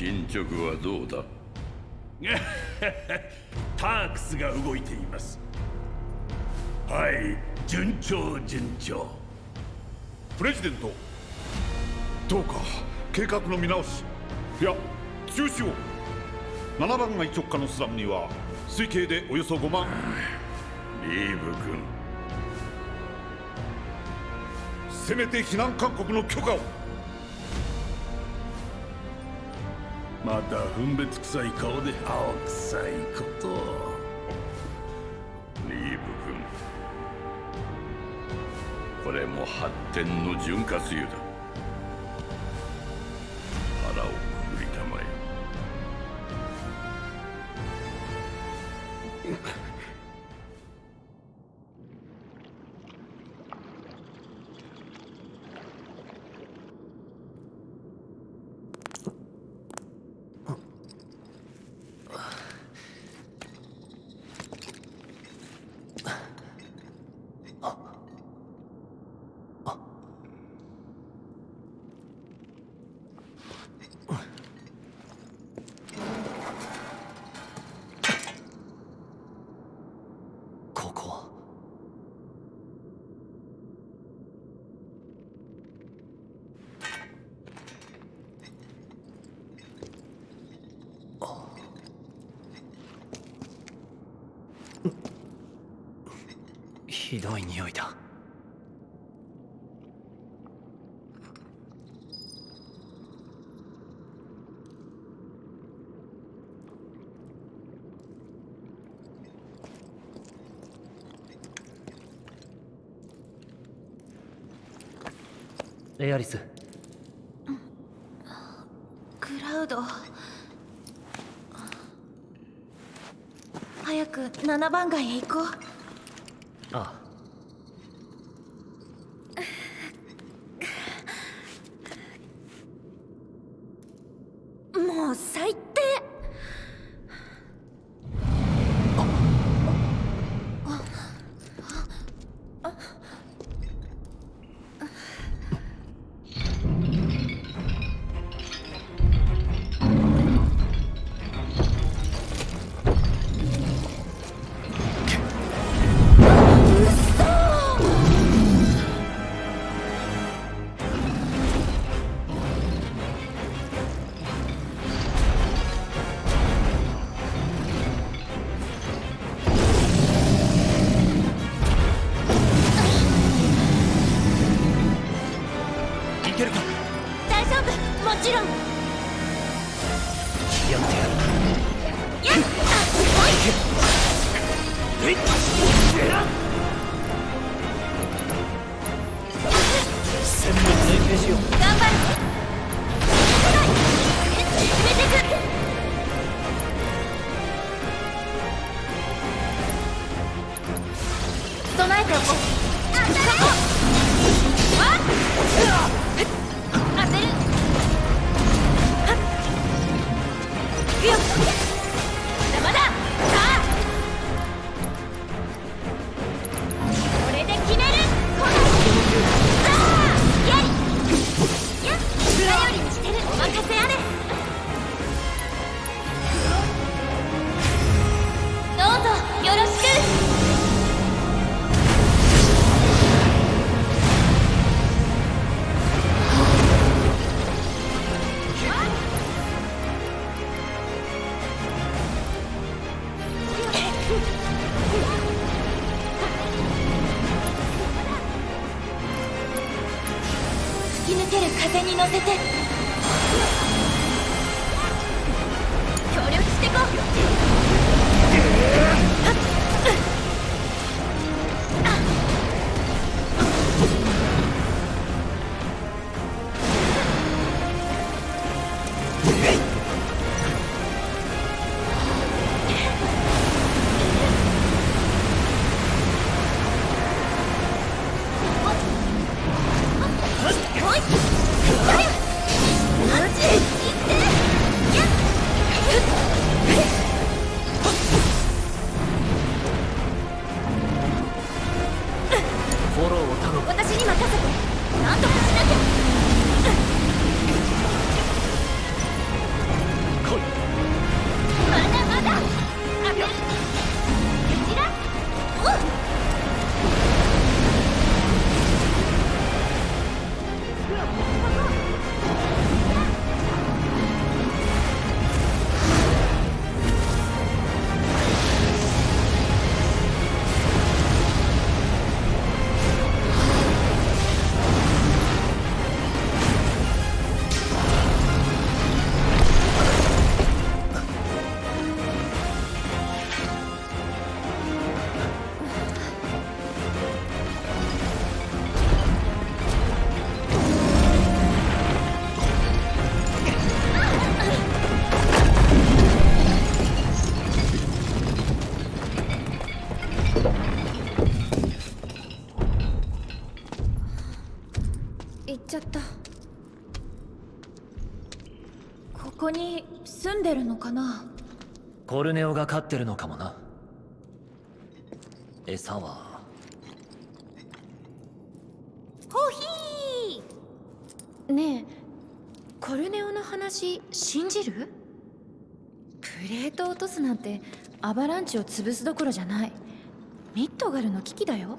進捗はどうだ？タークスが動いています。はい順調順調。プレジデントどうか計画の見直し。いや中止を。7番街直下のスラムには推計でおよそ5万。リーブ君。せめて避難勧告の許可をまた分別臭い顔で青臭いことリーブ君。これも発展の潤滑油だ。ひどい匂いだ。エアリス。クラウド。早く7番街へ行こう。かな？コルネオが飼ってるのかもな。餌は。コーヒー！ねえコルネオの話信じる？プレートを落とすなんてアバランチを潰すどころじゃない。ミッドガルの危機だよ。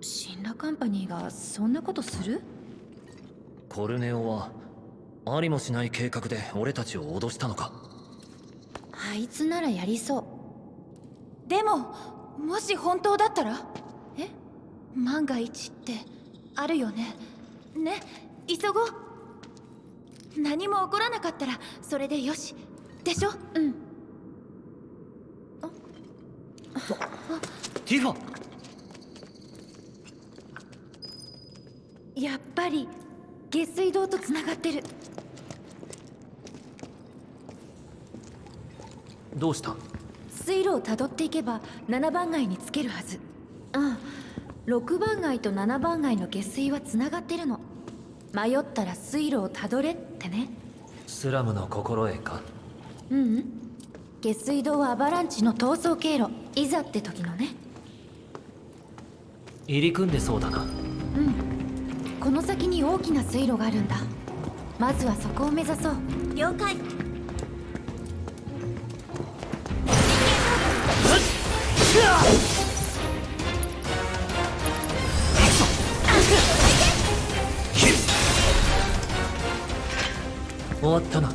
シンラカンパニーがそんなことする？コルネオはありもしない計画で俺たちを脅したのか？あいつならやりそう。でももし本当だったら？え？万が一ってあるよね。ね？急ごう。何も起こらなかったらそれでよし。でしょ？うん。ティファやっぱり下水道とつながってるどうした？水路をたどっていけば7番街につけるはず。ああ6番街と7番街の下水はつながってるの。迷ったら水路をたどれってね。スラムの心得か？ううん。下水道はアバランチの逃走経路。いざって時のね。入り組んでそうだな。うん。この先に大きな水路があるんだ。まずはそこを目指そう。了解終わったな。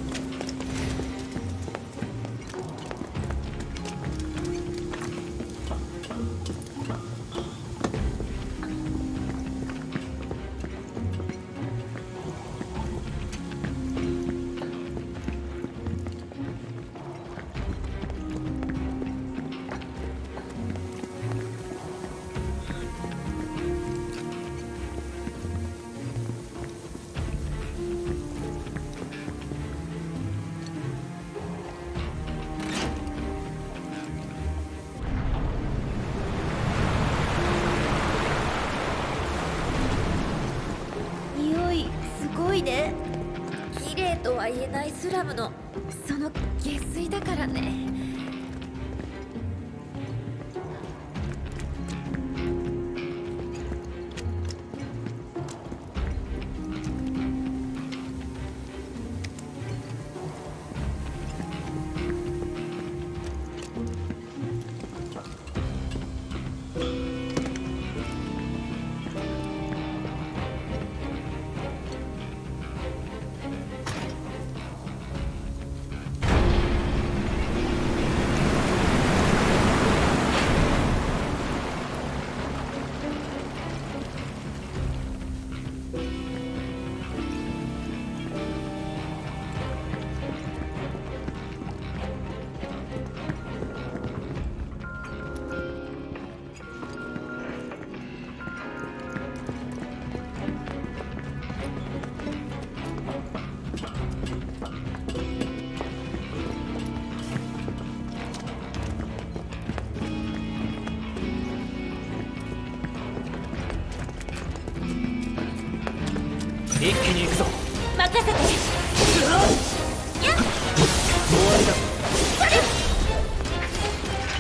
その下水だからね。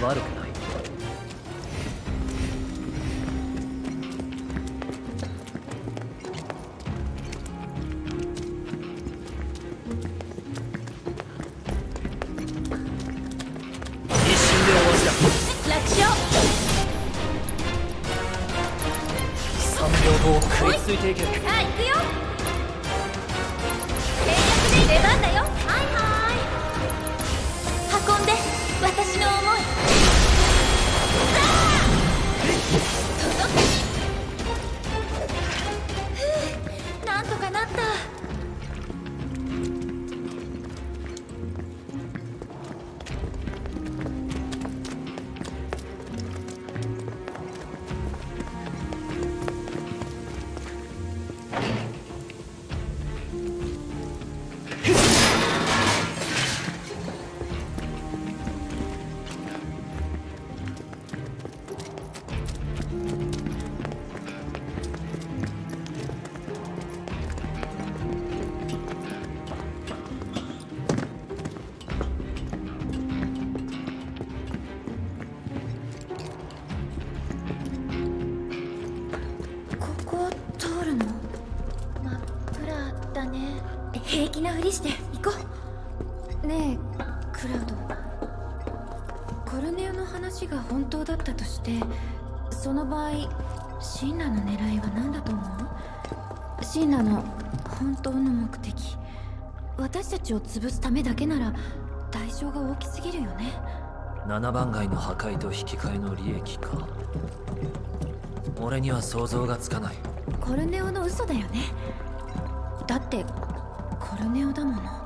悪くりして行こう。ねえクラウド。コルネオの話が本当だったとしてその場合シンラの狙いは何だと思う？シンラの本当の目的。私たちを潰すためだけなら代償が大きすぎるよね。7番街の破壊と引き換えの利益か。俺には想像がつかない。コルネオの嘘だよね。だってコルネオだもの。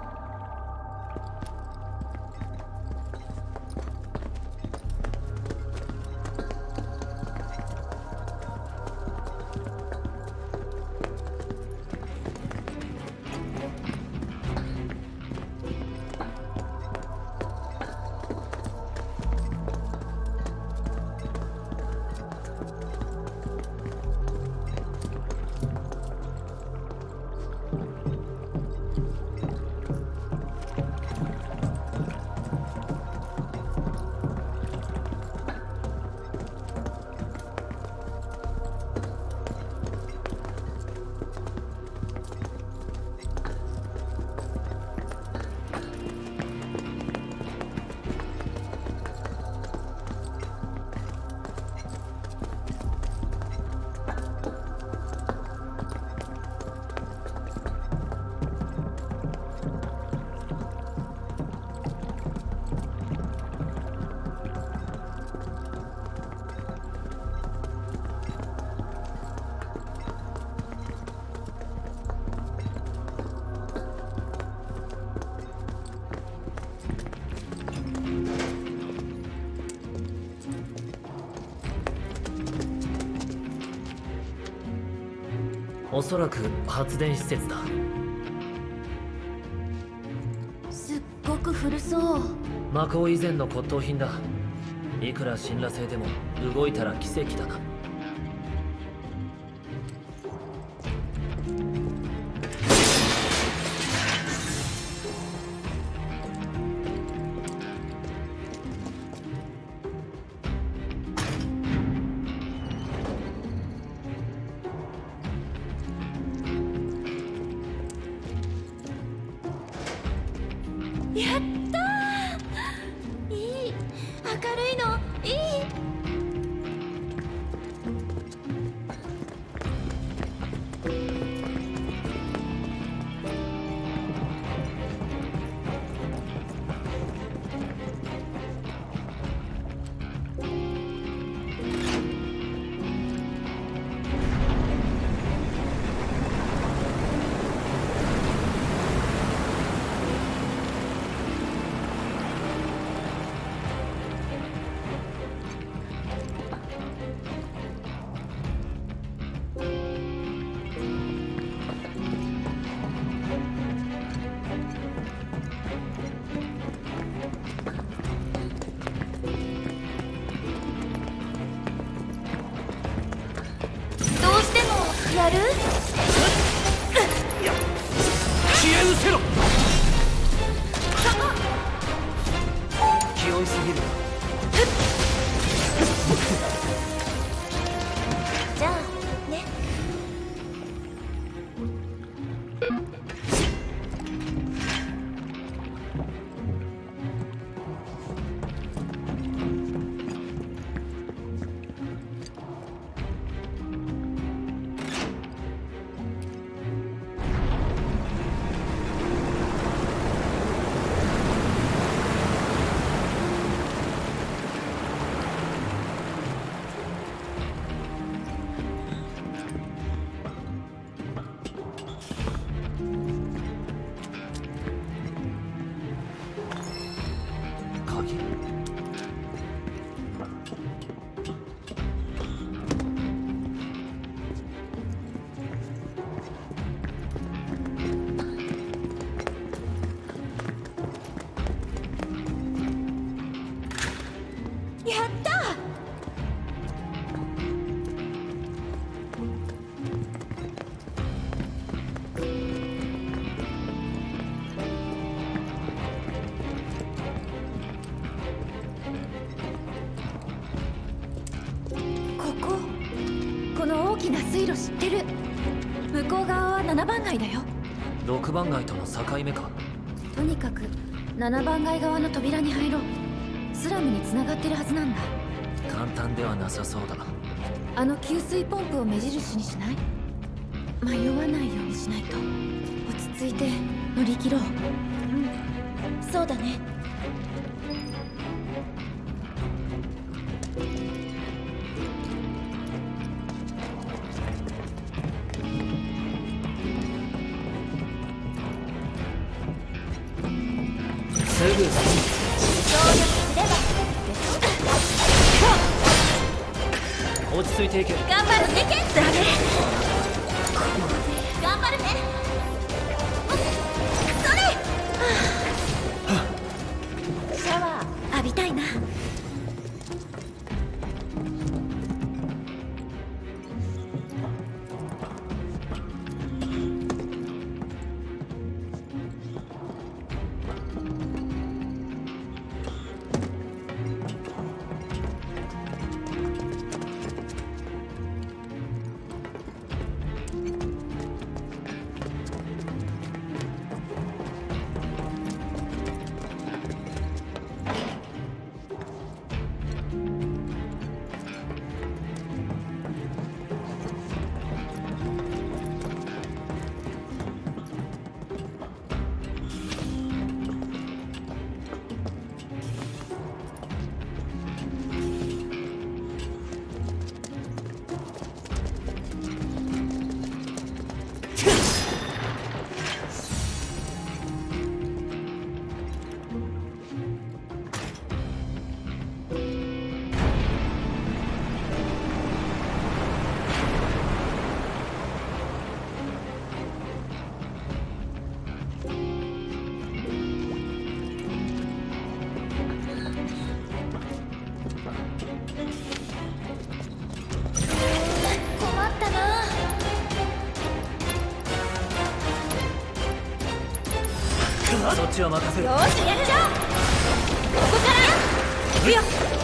そらく発電施設だ。すっごく古そう。魔法以前の骨董品だ。いくら辛羅性でも動いたら奇跡だなきな水路知ってる。向こう側は7番街だよ。6番街との境目か。とにかく7番街側の扉に入ろう。スラムに繋がってるはずなんだ。簡単ではなさそうだ。あの給水ポンプを目印にしない？迷わないようにしないと。落ち着いて乗り切ろう。うん。そうだねそっちは任せるよしやっちゃおうここから。行くよ。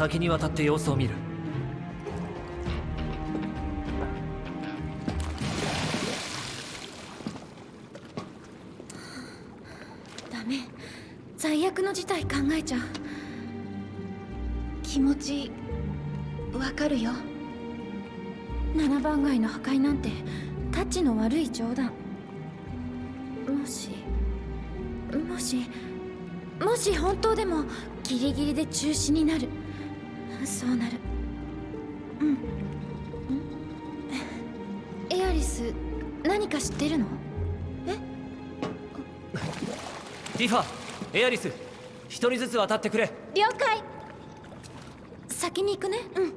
先に渡って様子を見る。ダメ。最悪の事態考えちゃう。気持ちわかるよ。七番街の破壊なんてタッチの悪い冗談。もしもしもし本当でもギリギリで中止になる。そうなる。うん。ん。エアリス何か知ってるの？ティファエアリス一人ずつ渡ってくれ。了解。先に行くね。うん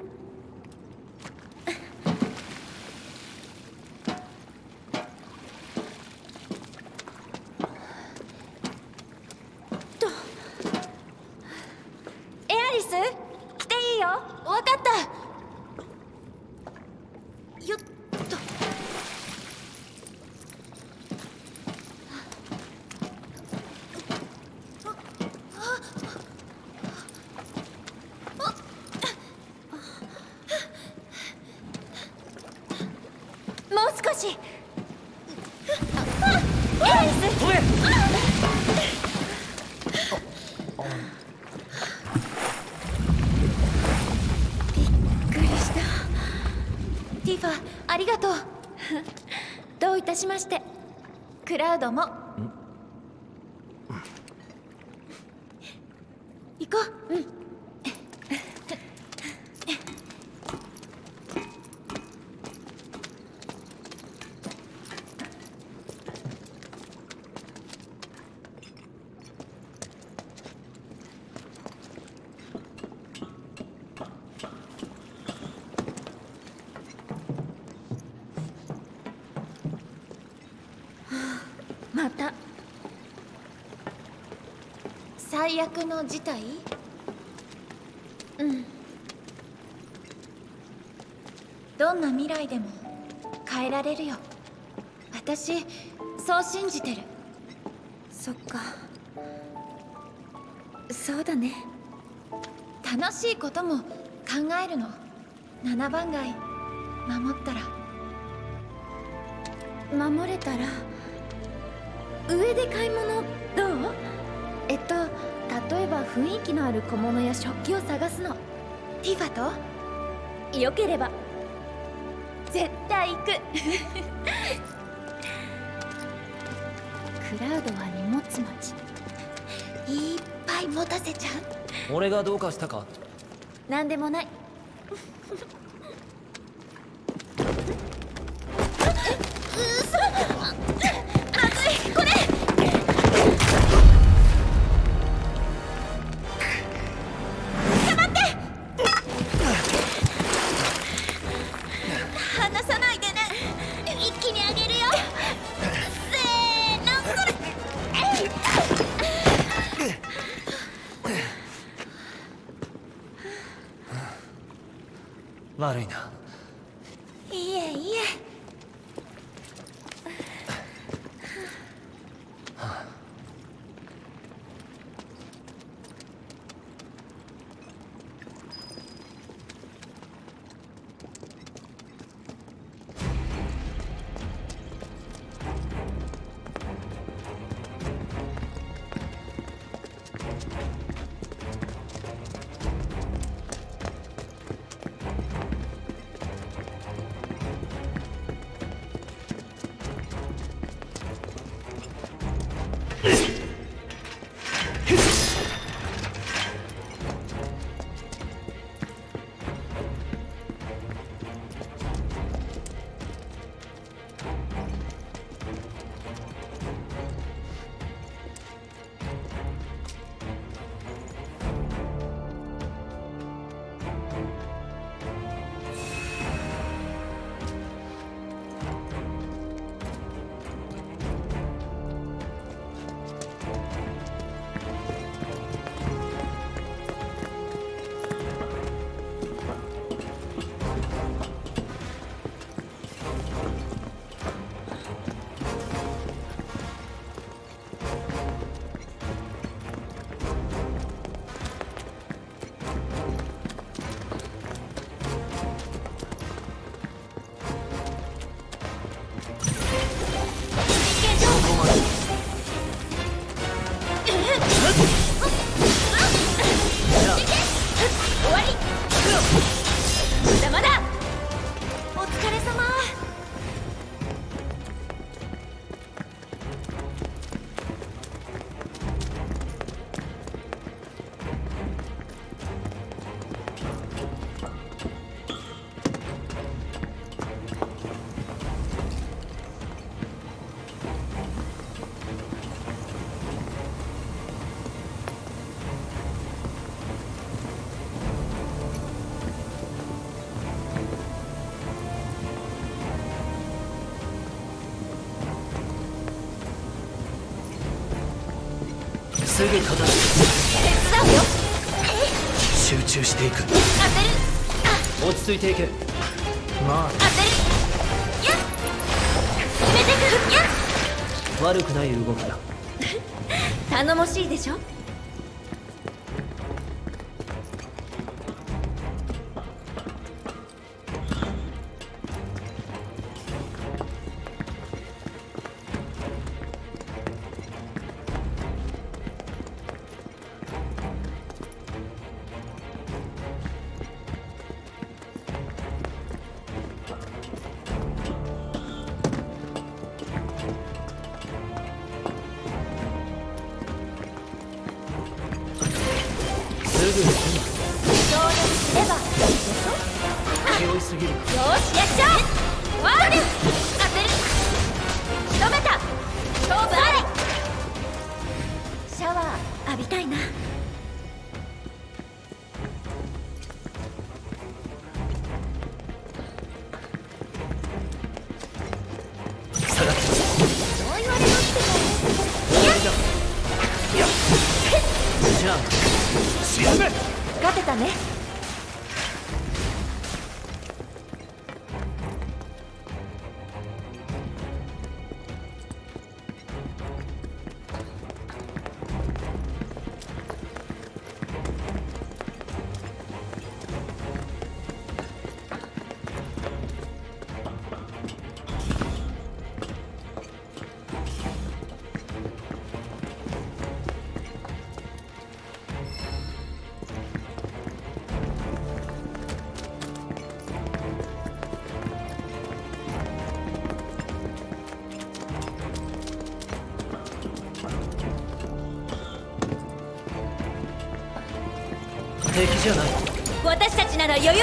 とエアリス来ていいよわかったよっともう少しああエアリス飛べびっくりしたティファありがとうどういたしましてども行こううんまた。最悪の事態？うん。どんな未来でも変えられるよ。私そう信じてる。そっか。そうだね。楽しいことも考えるの。七番街。守ったら。守れたら上で買い物どう？えっと例えば雰囲気のある小物や食器を探すの。ティファと？よければ。絶対行く。クラウドは荷物持ち。いっぱい持たせちゃう。俺がどうかしたか？なんでもないすぐ片付手伝うよ。け集中していく。当てるあ落ち着いていけ。ま当てる。やっ。決めてくやっ。あ悪くない動きだ。頼もしいでしょ？じゃない。私たちなら余裕。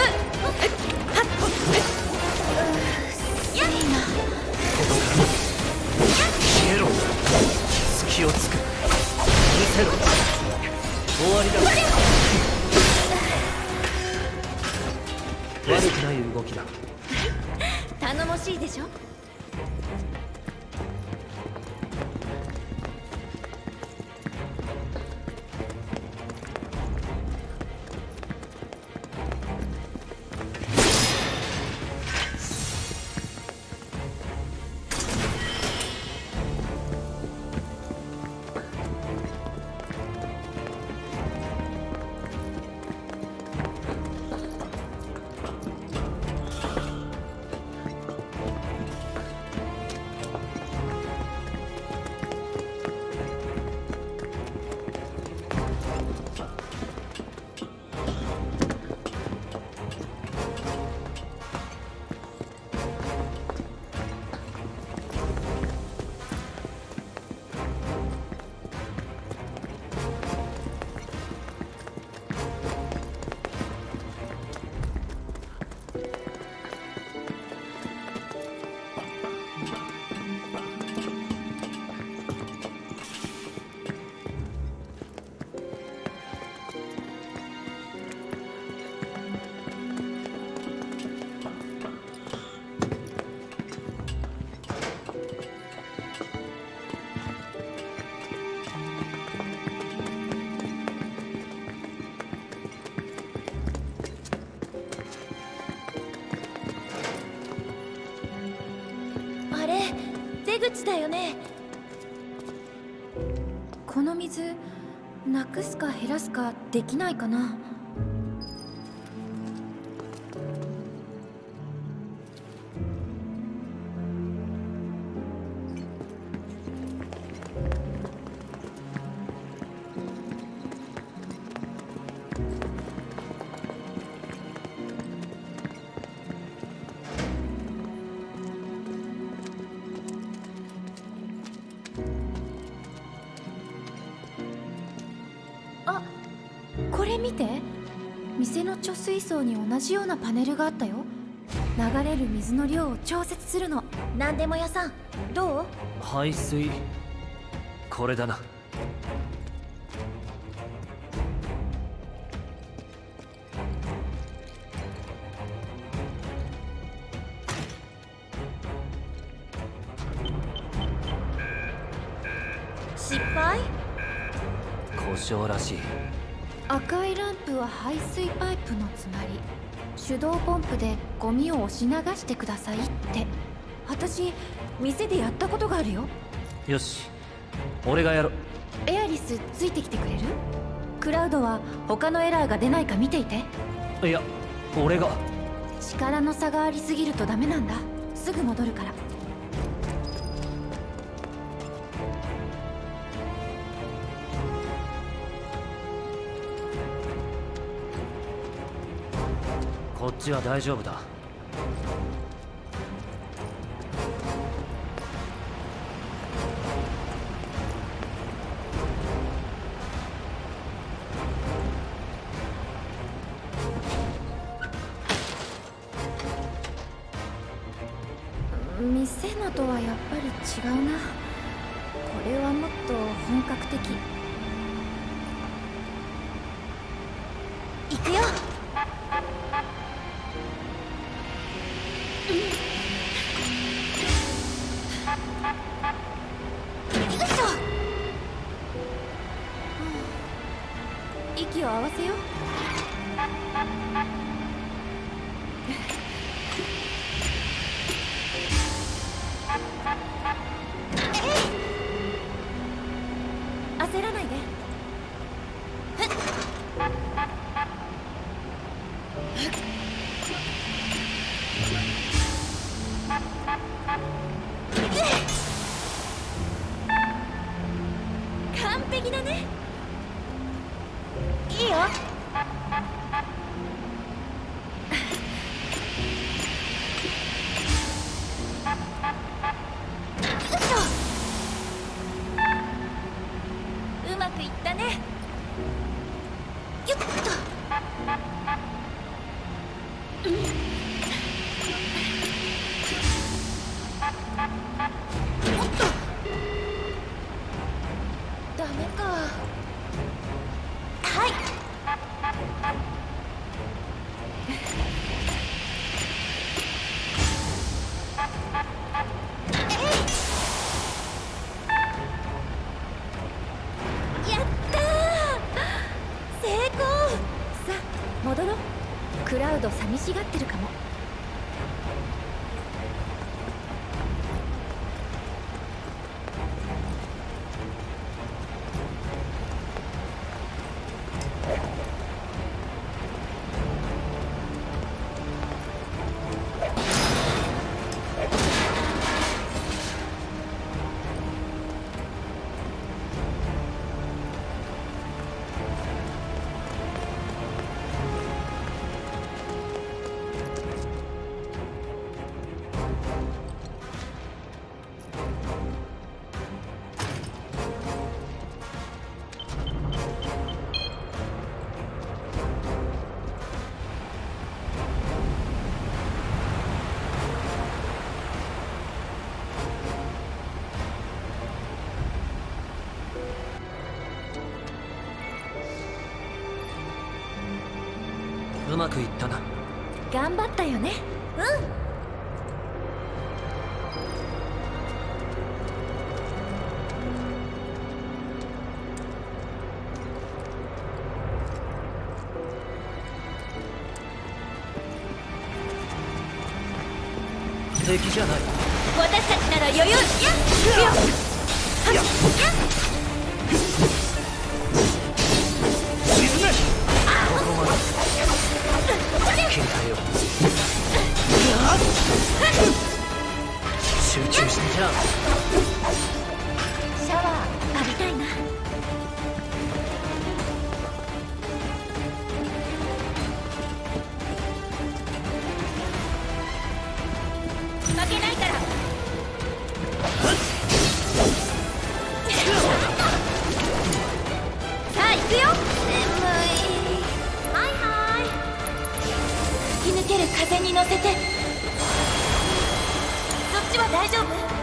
ちだよね。この水なくすか減らすかできないかな。水槽に同じようなパネルがあったよ。流れる水の量を調節するの。何でも屋さん。どう？排水。これだな。失敗？障らしい赤いランプは排水パイプの詰まり手動ポンプでゴミを押し流してくださいって。私店でやったことがあるよ。よし。俺がやろエアリスついてきてくれる？クラウドは他のエラーが出ないか見ていて。いや俺が。力の差がありすぎるとダメなんだ。すぐ戻るからちは大丈夫だ。店のとはやっぱり違うな。これはもっと本格的。行くよよまくいったな。頑張ったよね。うん。ちは大丈夫？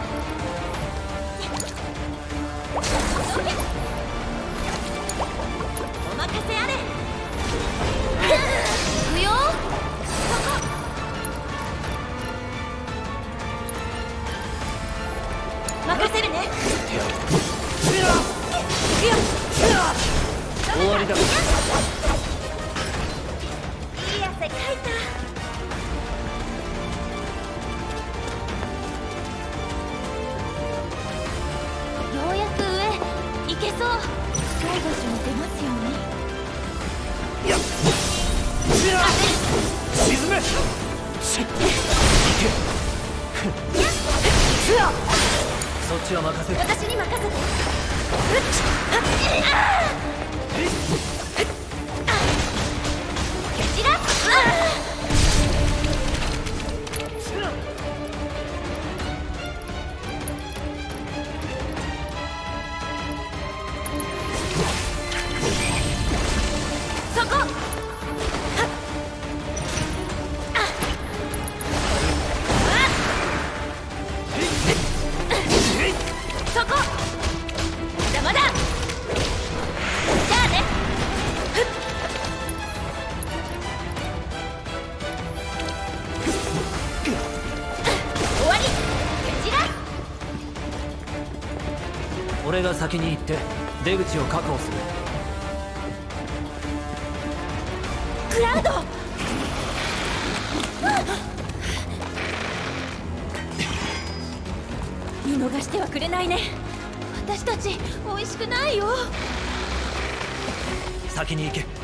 先に行って出口を確保する。クラウド！見逃してはくれないね。私たち美味しくないよ。先に行け。